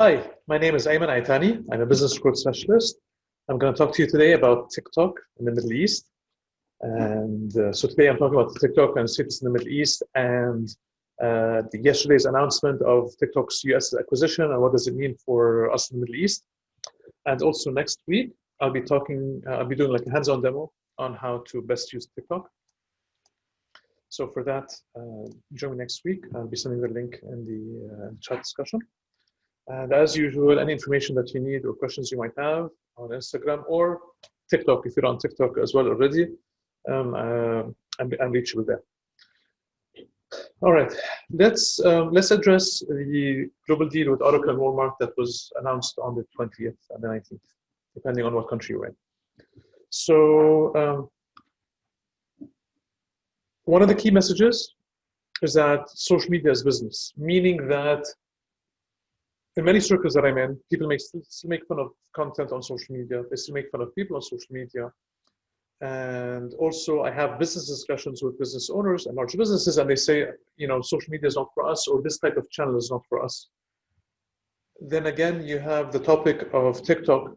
Hi, my name is Ayman Itani. I'm a business growth specialist. I'm going to talk to you today about TikTok in the Middle East. And uh, so today I'm talking about TikTok and cities in the Middle East and uh, yesterday's announcement of TikTok's US acquisition and what does it mean for us in the Middle East. And also next week, I'll be talking, uh, I'll be doing like a hands-on demo on how to best use TikTok. So for that, uh, join me next week. I'll be sending the link in the uh, chat discussion. And as usual, any information that you need or questions you might have on Instagram or TikTok, if you're on TikTok as well already, um, uh, I'm, I'm reachable there. All right, let's um, let's address the global deal with Oracle and Walmart that was announced on the 20th and the 19th, depending on what country you're in. So um, one of the key messages is that social media is business, meaning that in many circles that I'm in, people make still, make fun of content on social media. They still make fun of people on social media. And also I have business discussions with business owners and large businesses and they say, you know, social media is not for us or this type of channel is not for us. Then again, you have the topic of TikTok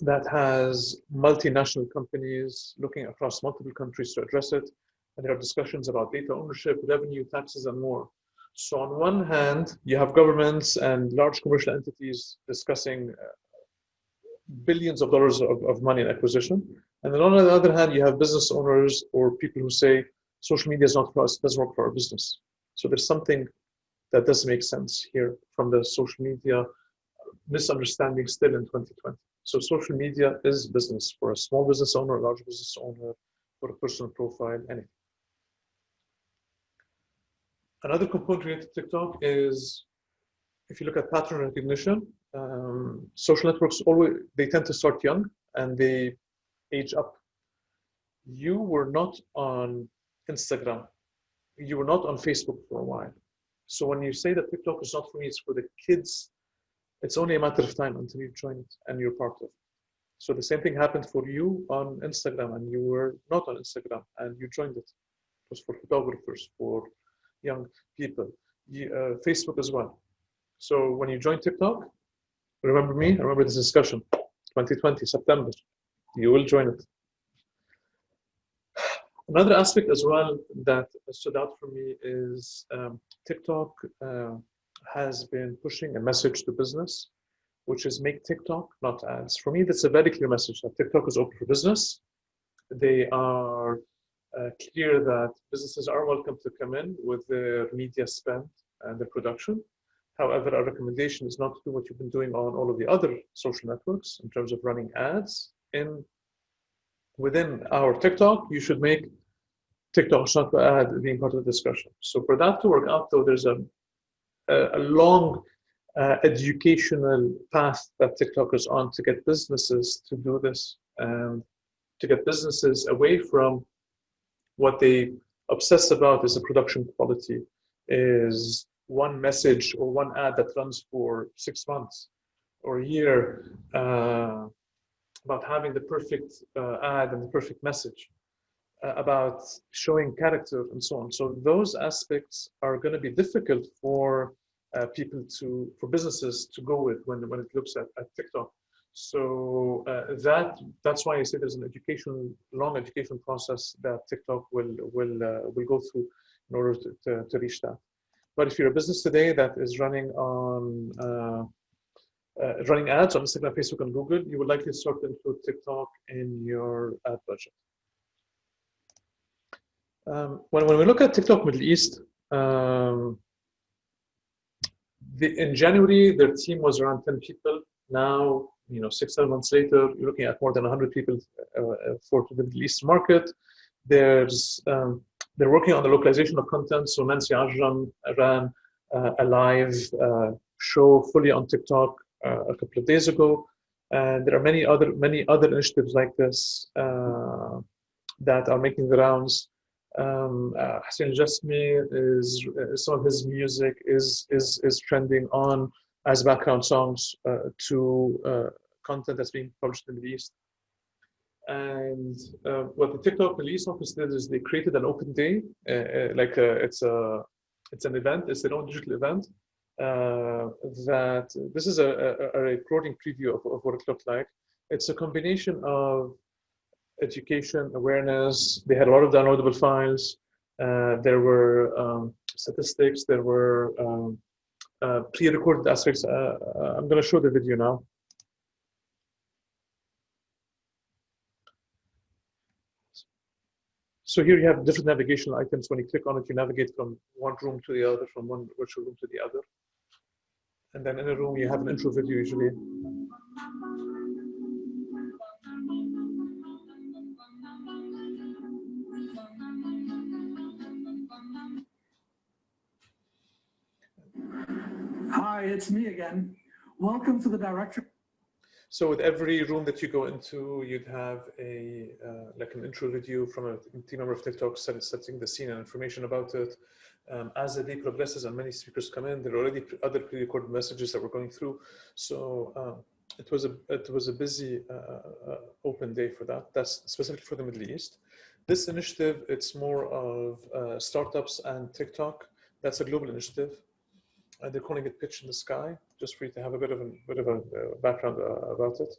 that has multinational companies looking across multiple countries to address it. And there are discussions about data ownership, revenue, taxes, and more. So on one hand, you have governments and large commercial entities discussing uh, billions of dollars of, of money in acquisition. And then on the other hand, you have business owners or people who say social media is not for us, it doesn't work for our business. So there's something that doesn't make sense here from the social media misunderstanding still in 2020. So social media is business for a small business owner, a large business owner, for a personal profile, anything. Another component related to TikTok is if you look at pattern recognition, um, social networks always they tend to start young and they age up. You were not on Instagram, you were not on Facebook for a while. So when you say that TikTok is not for me, it's for the kids, it's only a matter of time until you join it and you're part of it. So the same thing happened for you on Instagram and you were not on Instagram and you joined it. It was for photographers, for young people, uh, Facebook as well. So when you join TikTok, remember me, remember this discussion, 2020, September, you will join it. Another aspect as well that stood out for me is um, TikTok uh, has been pushing a message to business, which is make TikTok, not ads. For me, that's a very clear message that TikTok is open for business. They are uh, clear that businesses are welcome to come in with their media spend and their production. However, our recommendation is not to do what you've been doing on all of the other social networks in terms of running ads. In within our TikTok, you should make TikTok not ad being part of the discussion. So for that to work out, though, there's a a, a long uh, educational path that TikTok is on to get businesses to do this and to get businesses away from what they obsess about is the production quality, is one message or one ad that runs for six months or a year uh, about having the perfect uh, ad and the perfect message, uh, about showing character and so on. So those aspects are going to be difficult for uh, people to, for businesses to go with when, when it looks at, at TikTok. So uh, that that's why I say there's an education, long education process that TikTok will will uh, will go through in order to, to, to, reach that. But if you're a business today that is running on uh, uh running ads on Instagram, Facebook, and Google, you would likely start to include TikTok in your ad budget. Um, when, when we look at TikTok Middle East, um, the, in January, their team was around 10 people. Now you know, six, seven months later, you're looking at more than 100 people uh, uh, for the Middle East market. There's, um, they're working on the localization of content. So Nancy Ajram ran uh, a live uh, show fully on TikTok uh, a couple of days ago. And there are many other, many other initiatives like this uh, that are making the rounds. Um, Hussein Jasmi is, some of his music is, is, is trending on as background songs uh, to uh, content that's being published in the East. And uh, what the TikTok East office did is they created an open day, like it's a it's an event, it's their own digital event, that this is a, a, a recording preview of, of what it looked like. It's a combination of education, awareness. They had a lot of downloadable files. Uh, there were um, statistics. There were um, uh, pre-recorded aspects. Uh, uh I'm going to show the video now. So here you have different navigational items. When you click on it, you navigate from one room to the other, from one virtual room to the other. And then in a room, you have an intro video usually. It's me again. Welcome to the director. So with every room that you go into, you'd have a uh, like an intro video from a team member of TikTok setting the scene and information about it. Um, as the day progresses and many speakers come in, there are already other pre-recorded messages that we're going through. So um, it was a it was a busy uh, uh, open day for that. That's specifically for the Middle East. This initiative, it's more of uh, startups and TikTok. That's a global initiative and they're calling it Pitch in the Sky, just for you to have a bit of a bit of a uh, background uh, about it.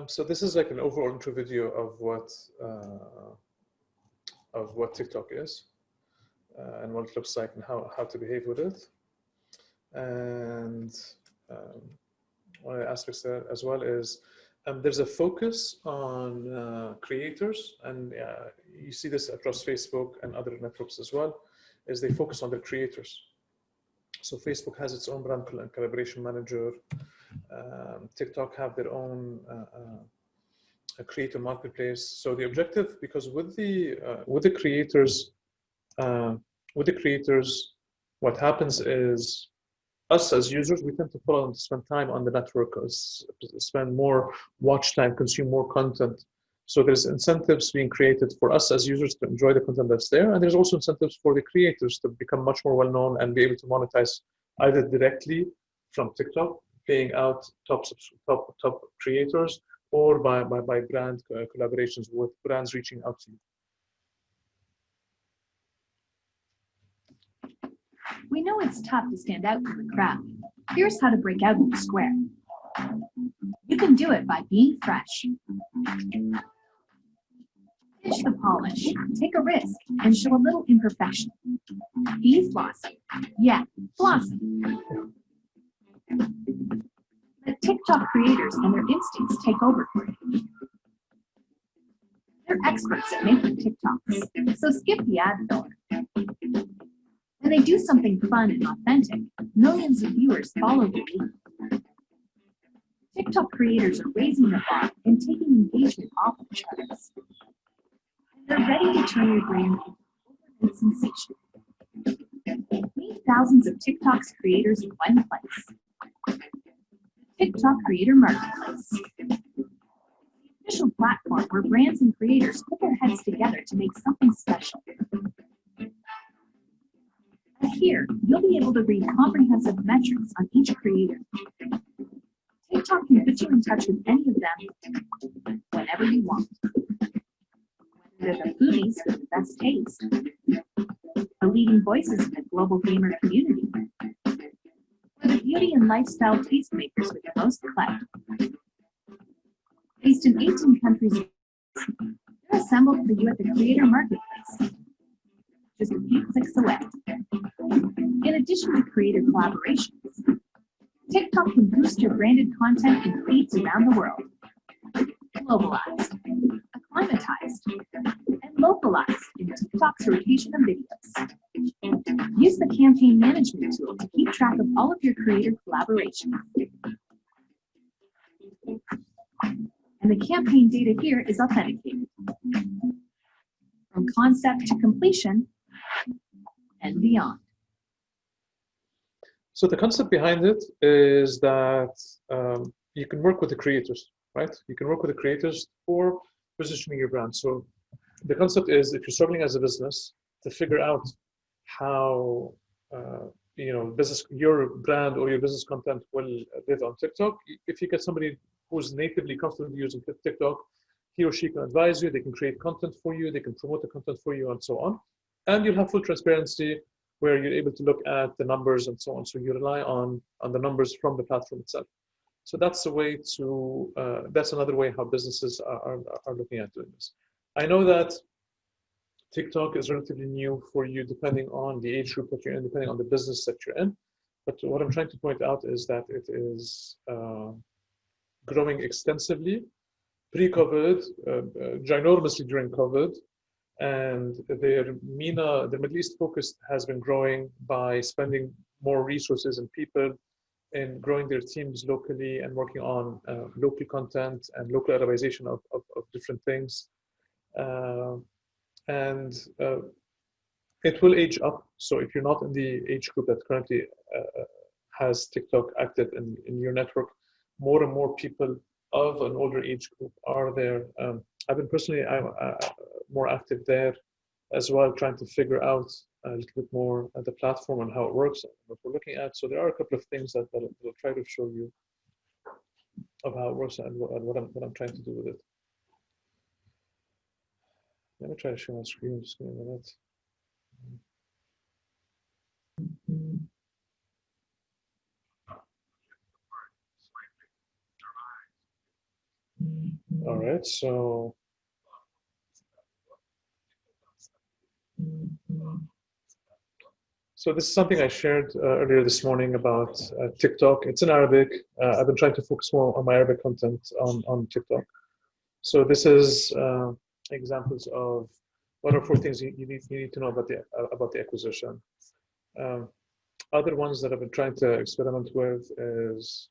Um, so this is like an overall intro video of what uh, of what TikTok is uh, and what it looks like and how, how to behave with it. And um, one of the aspects there as well is um, there's a focus on uh, creators and uh, you see this across Facebook and other networks as well, is they focus on their creators. So Facebook has its own brand collaboration manager. Um, TikTok have their own uh, uh, creator marketplace. So the objective, because with the uh, with the creators, uh, with the creators, what happens is us as users, we tend to follow and spend time on the network, spend more watch time, consume more content. So there's incentives being created for us as users to enjoy the content that's there. And there's also incentives for the creators to become much more well-known and be able to monetize either directly from TikTok, paying out top, top, top creators, or by, by, by brand uh, collaborations with brands reaching out to you. We know it's tough to stand out from the crowd. Here's how to break out in the square. You can do it by being fresh. Pitch the polish, take a risk, and show a little imperfection. Be flossy. Yeah, flossy. TikTok creators and their instincts take over for you. They're experts at making TikToks, so skip the ad filler. When they do something fun and authentic, millions of viewers follow the lead. TikTok creators are raising the bar and taking engagement off the charts. They're ready to turn your brand into a sensation. Meet thousands of TikTok's creators in one place. TikTok Creator Marketplace. The official platform where brands and creators put their heads together to make something special. Here, you'll be able to read comprehensive metrics on each creator. TikTok can put you in touch with any of them whenever you want. They're the foodies with the best taste, the leading voices in the global gamer community, and lifestyle tastemakers with the most clout. Based in 18 countries, they're assembled for you at the Creator Marketplace. just a few clicks away. In addition to creator collaborations, TikTok can boost your branded content in feeds around the world. Globalized, acclimatized, and localized in TikTok's rotation of videos. Use the campaign management tool to keep track of all of your creator collaborations. And the campaign data here is authenticated. From concept to completion and beyond. So the concept behind it is that um, you can work with the creators, right? You can work with the creators for positioning your brand. So the concept is if you're struggling as a business to figure out how uh, you know business your brand or your business content will live on TikTok. If you get somebody who's natively comfortable using TikTok, he or she can advise you. They can create content for you. They can promote the content for you, and so on. And you'll have full transparency where you're able to look at the numbers and so on. So you rely on on the numbers from the platform itself. So that's a way to uh, that's another way how businesses are, are, are looking at doing this. I know that TikTok is relatively new for you depending on the age group that you're in, depending on the business that you're in. But what I'm trying to point out is that it is uh, growing extensively pre-COVID, uh, uh, ginormously during COVID, and their MENA, the Middle East focus has been growing by spending more resources and people in growing their teams locally and working on uh, local content and local Arabization of, of, of different things. Uh, and uh, it will age up. So if you're not in the age group that currently uh, has TikTok active in, in your network, more and more people of an older age group are there. Um, I've been personally I'm, uh, more active there as well, trying to figure out a little bit more at the platform and how it works and what we're looking at. So there are a couple of things that, that I'll try to show you of how it works and what, and what, I'm, what I'm trying to do with it. Let me try to share my screen. Just a minute. All right, so So this is something I shared uh, earlier this morning about uh, TikTok. It's in Arabic. Uh, I've been trying to focus more on my Arabic content on, on TikTok. So this is uh, examples of what are four things you, you, need, you need to know about the, about the acquisition. Um, other ones that I've been trying to experiment with is,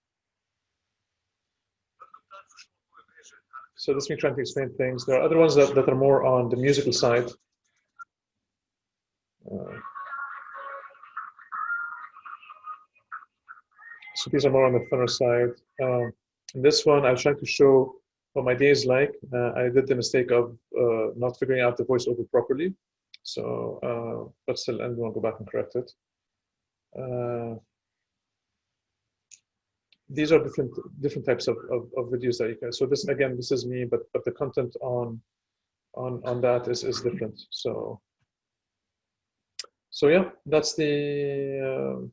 so this is me trying to explain things. There are other ones that, that are more on the musical side. Uh, so these are more on the funner side. Um, this one, I was trying to show what my day is like. Uh, I did the mistake of uh, not figuring out the voiceover properly. So, uh, but still, I'm going to go back and correct it. Uh, these are different different types of, of, of, videos that you can. So this again, this is me, but but the content on on on that is is different. So so yeah, that's the uh,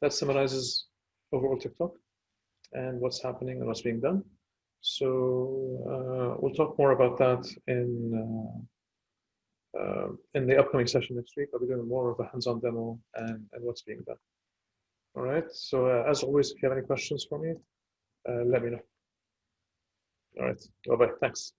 that summarizes overall TikTok and what's happening and what's being done. So uh, we'll talk more about that in uh, uh, in the upcoming session next week. I'll be doing more of a hands-on demo and, and what's being done. All right. So as always, if you have any questions for me, let me know. All right. Bye bye. Thanks.